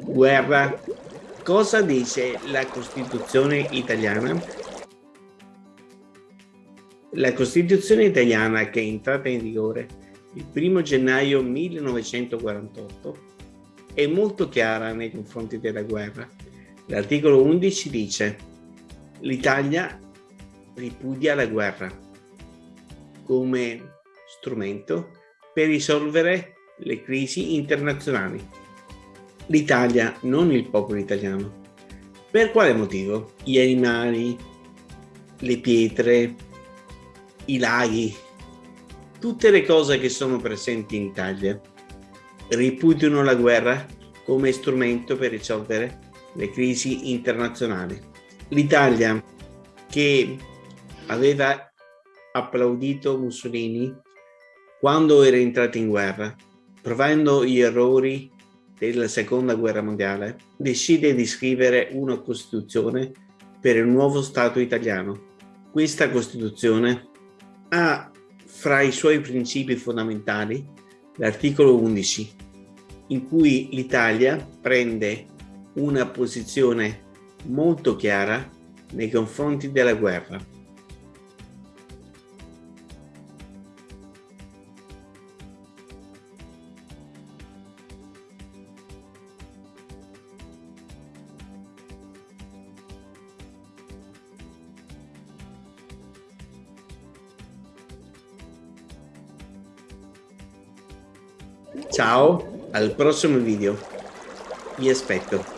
Guerra. Cosa dice la Costituzione italiana? La Costituzione italiana, che è entrata in vigore il 1 gennaio 1948, è molto chiara nei confronti della guerra. L'articolo 11 dice l'Italia ripudia la guerra come strumento per risolvere le crisi internazionali. L'Italia, non il popolo italiano. Per quale motivo? Gli animali, le pietre, i laghi, tutte le cose che sono presenti in Italia ripudiano la guerra come strumento per risolvere le crisi internazionali. L'Italia che aveva applaudito Mussolini quando era entrato in guerra, provando gli errori della seconda guerra mondiale, decide di scrivere una Costituzione per il nuovo Stato italiano. Questa Costituzione ha fra i suoi principi fondamentali l'articolo 11, in cui l'Italia prende una posizione molto chiara nei confronti della guerra. Ciao, al prossimo video. Vi aspetto.